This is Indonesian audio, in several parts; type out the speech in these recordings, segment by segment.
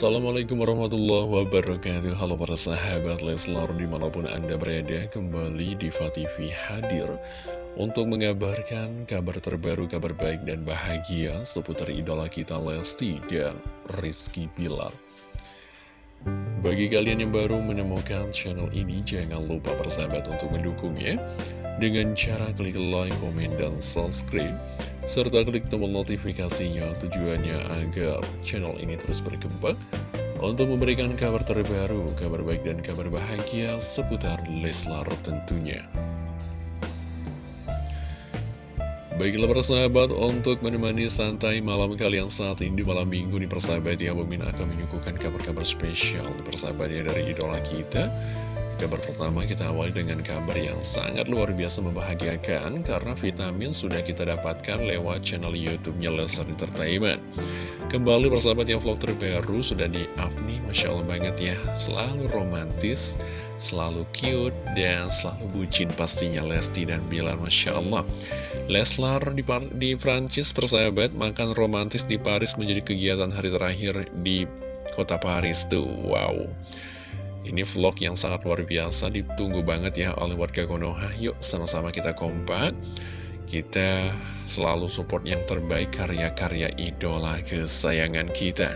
Assalamualaikum warahmatullahi wabarakatuh. Halo para sahabat Leslar di mana pun anda berada Kembali di TV hadir Untuk mengabarkan kabar terbaru, kabar baik dan bahagia Seputar idola kita Lesti dan Rizky Bilar Bagi kalian yang baru menemukan channel ini Jangan lupa persahabat untuk mendukungnya Dengan cara klik like, komen, dan subscribe serta klik tombol notifikasinya tujuannya agar channel ini terus berkembang untuk memberikan kabar terbaru, kabar baik dan kabar bahagia seputar Leslar tentunya. Baiklah persahabat, untuk menemani santai malam kalian saat ini di malam minggu di persahabat ya, Mimin akan menyuguhkan kabar-kabar spesial persahabatnya dari idola kita Kabar pertama kita awali dengan kabar yang sangat luar biasa membahagiakan karena vitamin sudah kita dapatkan lewat channel YouTube-nya Leslar Entertainment. Kembali persahabat yang vlog terbaru sudah di-up nih, Masya Allah banget ya. Selalu romantis, selalu cute, dan selalu bucin pastinya Lesti dan Bilar, Masya Allah. Leslar di, di Prancis persahabat makan romantis di Paris menjadi kegiatan hari terakhir di kota Paris tuh. Wow. Ini vlog yang sangat luar biasa, ditunggu banget ya oleh warga Konoha. Yuk sama-sama kita kompak, kita selalu support yang terbaik karya-karya idola kesayangan kita.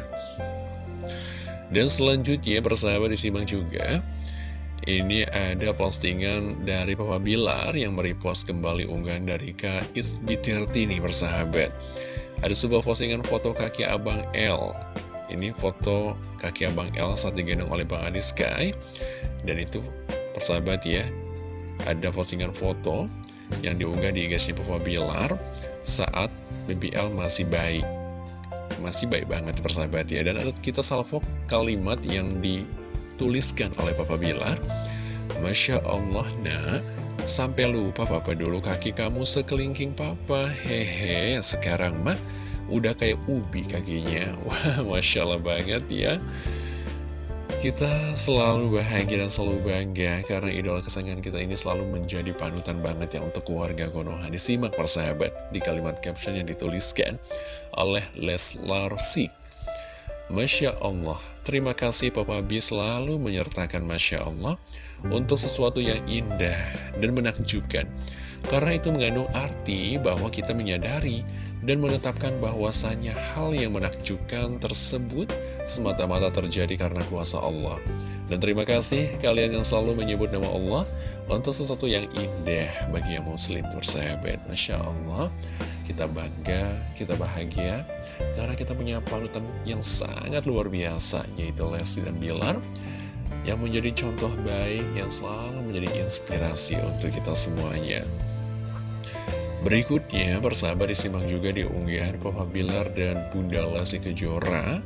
Dan selanjutnya persahabat disimak juga, ini ada postingan dari Papa Bilar yang merepost kembali unggahan dari Kak Isbiterti nih persahabat. Ada sebuah postingan foto kaki abang L ini foto kaki abang El saat digendong oleh Bang Adi Sky. Dan itu persahabat ya Ada postingan foto yang diunggah di IG Papa Bilar Saat BBL masih baik Masih baik banget persahabat ya. Dan ada kita salvo kalimat yang dituliskan oleh Papa Bilar. Masya Allah nak. Sampai lupa papa dulu kaki kamu sekelingking papa. Hehe sekarang mah udah kayak ubi kakinya Wah Masya Allah banget ya kita selalu bahagia dan selalu bangga karena idola kesayangan kita ini selalu menjadi panutan banget ya untuk keluarga Konoha. Disimak persahabat di kalimat caption yang dituliskan oleh Leslar Sik. Masya Allah, terima kasih Papa B selalu menyertakan Masya Allah untuk sesuatu yang indah dan menakjubkan. Karena itu mengandung arti bahwa kita menyadari dan menetapkan bahwasannya hal yang menakjubkan tersebut semata-mata terjadi karena kuasa Allah. Dan terima kasih kalian yang selalu menyebut nama Allah untuk sesuatu yang indah bagi yang muslim bersahabat. Masya Allah, kita bangga, kita bahagia, karena kita punya panutan yang sangat luar biasa, yaitu Lesti dan Bilar, yang menjadi contoh baik, yang selalu menjadi inspirasi untuk kita semuanya. Berikutnya, persahabat disimak juga di unggahan Papa Bilar dan Bunda Lesti Kejora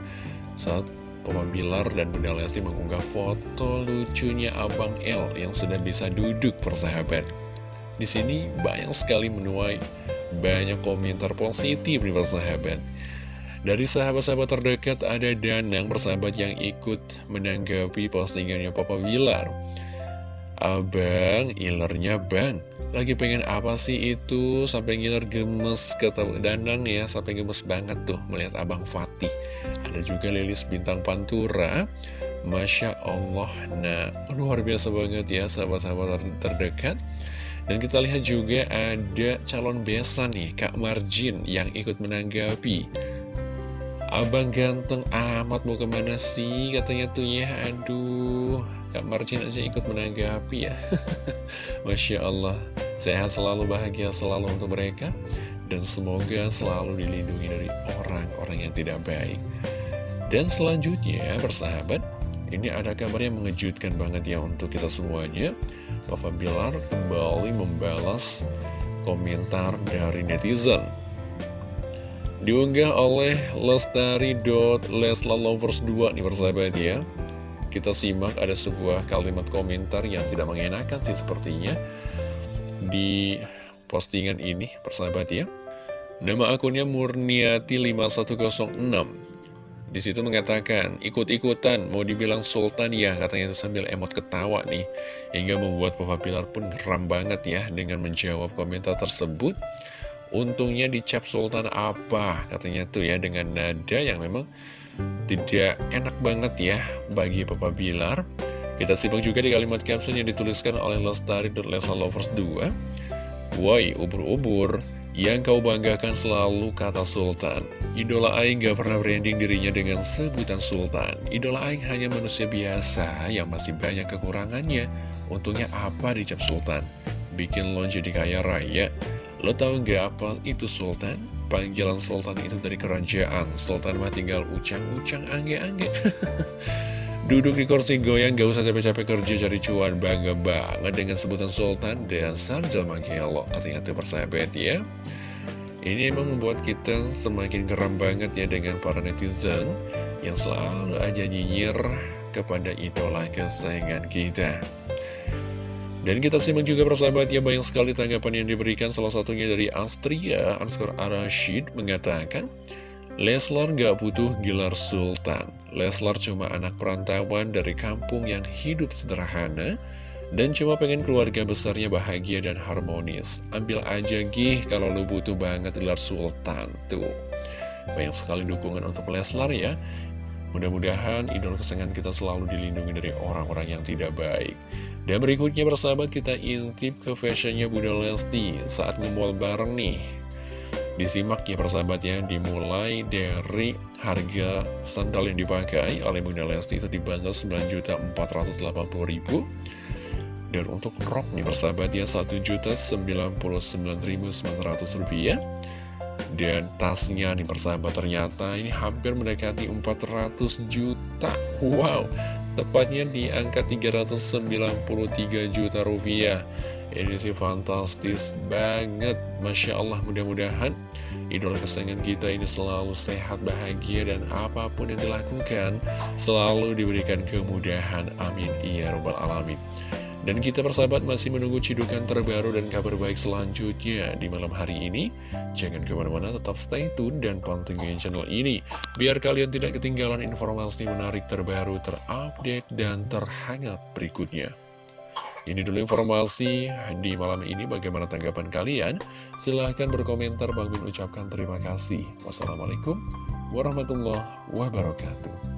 saat Papa Bilar dan Bunda Lesti mengunggah foto lucunya Abang L yang sudah bisa duduk persahabat. Di sini banyak sekali menuai banyak komentar positif nih persahabat. Dari sahabat-sahabat terdekat ada Danang persahabat yang ikut menanggapi postingannya Papa Bilar. Abang, ilernya bang. Lagi pengen apa sih itu? Sampai ngiler gemes kata Danang ya. Sampai gemes banget tuh melihat Abang Fatih. Ada juga Lilis Bintang Pantura. Masya Allah. Nah luar biasa banget ya sahabat-sahabat terdekat. Dan kita lihat juga ada calon besan nih Kak Marjin yang ikut menanggapi Abang ganteng amat mau ke mana sih? Katanya tuh ya Aduh. Kak Marcin aja ikut menanggapi ya. Masya Allah. Sehat selalu bahagia selalu untuk mereka. Dan semoga selalu dilindungi dari orang-orang yang tidak baik. Dan selanjutnya persahabat Ini ada kabar yang mengejutkan banget ya untuk kita semuanya. Papa Bilar kembali membalas komentar dari netizen Diunggah oleh lestari.leslalovers2 nih persahabat ya Kita simak ada sebuah kalimat komentar yang tidak mengenakan sih sepertinya Di postingan ini persahabat ya Nama akunnya Murniati5106 di situ mengatakan, ikut-ikutan, mau dibilang sultan ya, katanya sambil emot ketawa nih. Hingga membuat Papa Pilar pun geram banget ya dengan menjawab komentar tersebut. Untungnya dicap Sultan apa katanya tuh ya dengan nada yang memang tidak enak banget ya bagi Papa Bilar. Kita simak juga di kalimat caption yang dituliskan oleh Lestari dan Lesa Lovers 2. Woi, ubur-ubur, yang kau banggakan selalu kata Sultan. Idola Aing gak pernah branding dirinya dengan sebutan Sultan. Idola Aing hanya manusia biasa yang masih banyak kekurangannya. Untungnya apa dicap Sultan? Bikin lo jadi kaya raya. Lo tau gak apa itu Sultan? Panggilan Sultan itu dari kerajaan. Sultan mah tinggal ucang-ucang angge-angge. Duduk di kursi goyang, gak usah capek-capek kerja cari cuan, bangga banget dengan sebutan Sultan dan Sarjal Mangkelo. Katanya tuh persahabat ya. Ini emang membuat kita semakin geram banget ya dengan para netizen yang selalu aja nyinyir kepada idola kesayangan kita. Dan kita simak juga persahabat ya banyak sekali tanggapan yang diberikan salah satunya dari Astria Anskor Arashid mengatakan Leslar gak butuh gelar sultan Leslar cuma anak perantauan dari kampung yang hidup sederhana dan cuma pengen keluarga besarnya bahagia dan harmonis. Ambil aja gih kalau lu butuh banget gelar sultan. Tuh, banyak sekali dukungan untuk Leslar ya. Mudah-mudahan idol kesenangan kita selalu dilindungi dari orang-orang yang tidak baik. Dan berikutnya bersahabat kita intip ke fashionnya Bunda Lesti. Saat nge bareng nih. Disimak ya persahabatnya dimulai dari harga sandal yang dipakai oleh Bunda Lesti itu dibanderol 9.480.000 dan untuk rok nih persahabat ya 1.099.900 rupiah. Dan tasnya nih persahabat ternyata ini hampir mendekati 400 juta. Wow tepatnya di angka 393 juta rupiah. Ini sih fantastis banget. Masya Allah mudah-mudahan Idola kesayangan kita ini selalu sehat, bahagia Dan apa pun yang dilakukan Selalu diberikan kemudahan Amin Ya Rabbal Alamin dan kita persahabat masih menunggu cidukan terbaru dan kabar baik selanjutnya di malam hari ini. Jangan ke mana-mana, tetap stay tune dan pantengin channel ini. Biar kalian tidak ketinggalan informasi menarik terbaru, terupdate, dan terhangat berikutnya. Ini dulu informasi di malam ini. Bagaimana tanggapan kalian? Silahkan berkomentar. Bang Min ucapkan terima kasih. Wassalamualaikum warahmatullahi wabarakatuh.